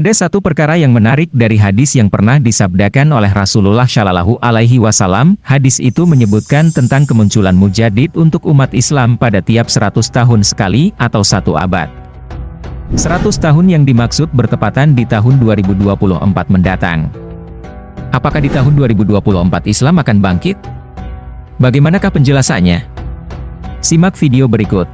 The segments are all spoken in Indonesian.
Ada satu perkara yang menarik dari hadis yang pernah disabdakan oleh Rasulullah Shallallahu Alaihi Wasallam. Hadis itu menyebutkan tentang kemunculan mujadid untuk umat Islam pada tiap 100 tahun sekali atau satu abad. 100 tahun yang dimaksud bertepatan di tahun 2024 mendatang. Apakah di tahun 2024 Islam akan bangkit? Bagaimanakah penjelasannya? Simak video berikut.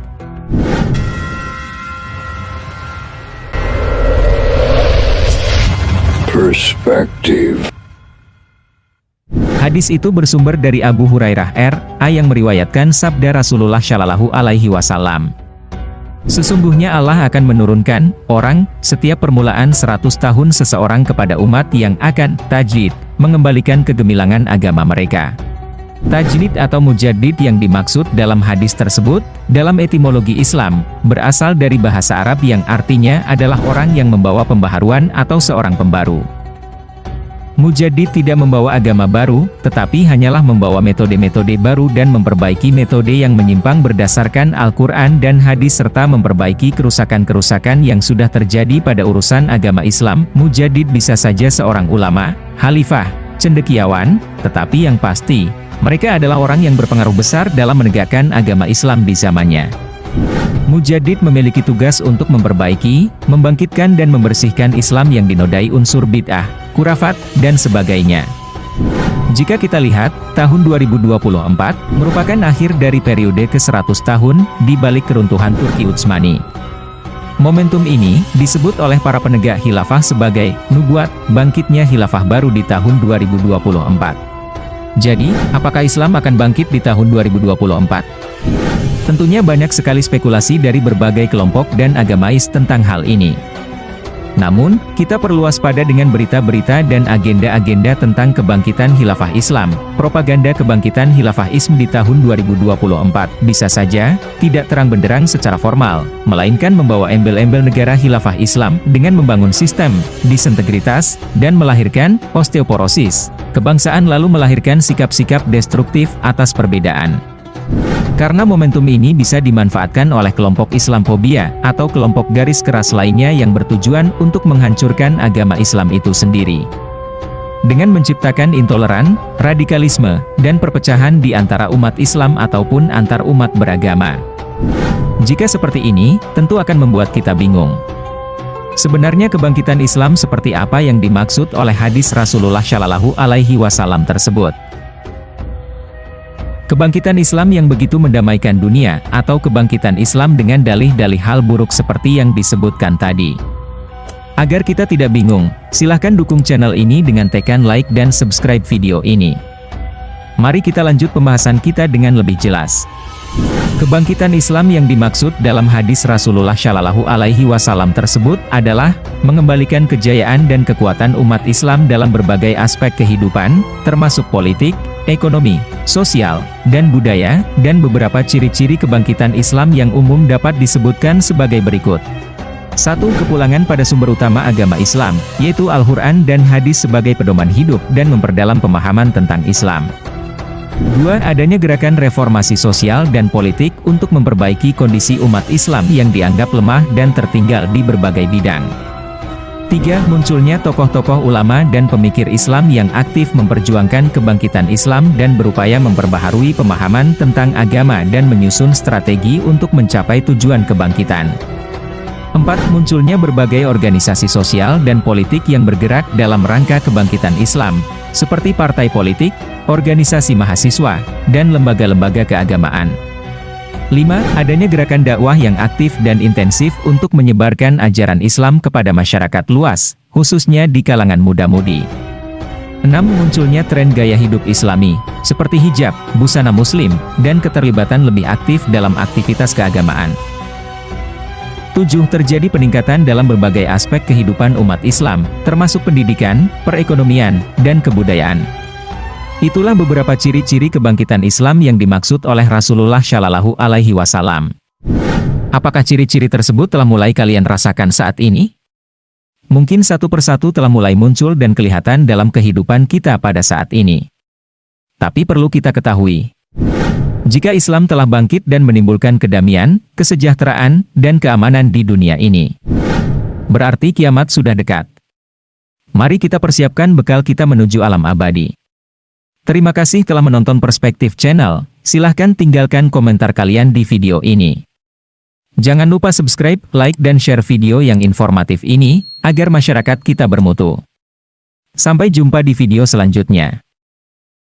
Perspective. Hadis itu bersumber dari Abu Hurairah R. A yang meriwayatkan sabda Rasulullah Shallallahu Alaihi Wasallam. Sesungguhnya Allah akan menurunkan orang setiap permulaan 100 tahun seseorang kepada umat yang akan tajid, mengembalikan kegemilangan agama mereka. Tajdid atau mujaddid yang dimaksud dalam hadis tersebut, dalam etimologi Islam, berasal dari bahasa Arab yang artinya adalah orang yang membawa pembaharuan atau seorang pembaru. Mujadid tidak membawa agama baru, tetapi hanyalah membawa metode-metode baru dan memperbaiki metode yang menyimpang berdasarkan Al-Quran dan hadis serta memperbaiki kerusakan-kerusakan yang sudah terjadi pada urusan agama Islam. Mujadid bisa saja seorang ulama, khalifah, cendekiawan, tetapi yang pasti, mereka adalah orang yang berpengaruh besar dalam menegakkan agama Islam di zamannya. Mujadid memiliki tugas untuk memperbaiki, membangkitkan dan membersihkan Islam yang dinodai unsur bid'ah, kurafat, dan sebagainya. Jika kita lihat, tahun 2024 merupakan akhir dari periode ke-100 tahun di balik keruntuhan Turki Utsmani. Momentum ini disebut oleh para penegak khilafah sebagai nubuat bangkitnya khilafah baru di tahun 2024. Jadi, apakah Islam akan bangkit di tahun 2024? Tentunya banyak sekali spekulasi dari berbagai kelompok dan agamais tentang hal ini. Namun, kita perlu waspada dengan berita-berita dan agenda-agenda tentang kebangkitan khilafah Islam. Propaganda kebangkitan khilafah Islam di tahun 2024 bisa saja tidak terang benderang secara formal, melainkan membawa embel-embel negara khilafah Islam dengan membangun sistem disintegritas dan melahirkan osteoporosis. Kebangsaan lalu melahirkan sikap-sikap destruktif atas perbedaan. Karena momentum ini bisa dimanfaatkan oleh kelompok Islamophobia, atau kelompok garis keras lainnya yang bertujuan untuk menghancurkan agama Islam itu sendiri. Dengan menciptakan intoleran, radikalisme, dan perpecahan di antara umat Islam ataupun antar umat beragama. Jika seperti ini, tentu akan membuat kita bingung. Sebenarnya kebangkitan Islam seperti apa yang dimaksud oleh hadis Rasulullah Shallallahu Alaihi Wasallam tersebut? Kebangkitan Islam yang begitu mendamaikan dunia, atau kebangkitan Islam dengan dalih-dalih hal buruk seperti yang disebutkan tadi. Agar kita tidak bingung, silahkan dukung channel ini dengan tekan like dan subscribe video ini. Mari kita lanjut pembahasan kita dengan lebih jelas. Kebangkitan Islam yang dimaksud dalam hadis Rasulullah Shallallahu Alaihi Wasallam tersebut adalah mengembalikan kejayaan dan kekuatan umat Islam dalam berbagai aspek kehidupan, termasuk politik, ekonomi, sosial, dan budaya, dan beberapa ciri-ciri kebangkitan Islam yang umum dapat disebutkan sebagai berikut. Satu Kepulangan pada sumber utama agama Islam, yaitu Al-Quran dan hadis sebagai pedoman hidup dan memperdalam pemahaman tentang Islam. Dua, adanya gerakan reformasi sosial dan politik untuk memperbaiki kondisi umat Islam yang dianggap lemah dan tertinggal di berbagai bidang. Tiga, munculnya tokoh-tokoh ulama dan pemikir Islam yang aktif memperjuangkan kebangkitan Islam dan berupaya memperbaharui pemahaman tentang agama dan menyusun strategi untuk mencapai tujuan kebangkitan. Empat, munculnya berbagai organisasi sosial dan politik yang bergerak dalam rangka kebangkitan Islam, seperti partai politik, organisasi mahasiswa, dan lembaga-lembaga keagamaan. 5. Adanya gerakan dakwah yang aktif dan intensif untuk menyebarkan ajaran Islam kepada masyarakat luas, khususnya di kalangan muda-mudi. 6. Munculnya tren gaya hidup islami, seperti hijab, busana muslim, dan keterlibatan lebih aktif dalam aktivitas keagamaan. 7. Terjadi peningkatan dalam berbagai aspek kehidupan umat Islam, termasuk pendidikan, perekonomian, dan kebudayaan. Itulah beberapa ciri-ciri kebangkitan Islam yang dimaksud oleh Rasulullah Shallallahu Alaihi Wasallam. Apakah ciri-ciri tersebut telah mulai kalian rasakan saat ini? Mungkin satu persatu telah mulai muncul dan kelihatan dalam kehidupan kita pada saat ini. Tapi perlu kita ketahui, jika Islam telah bangkit dan menimbulkan kedamaian, kesejahteraan, dan keamanan di dunia ini, berarti kiamat sudah dekat. Mari kita persiapkan bekal kita menuju alam abadi. Terima kasih telah menonton Perspektif Channel. Silahkan tinggalkan komentar kalian di video ini. Jangan lupa subscribe, like, dan share video yang informatif ini, agar masyarakat kita bermutu. Sampai jumpa di video selanjutnya.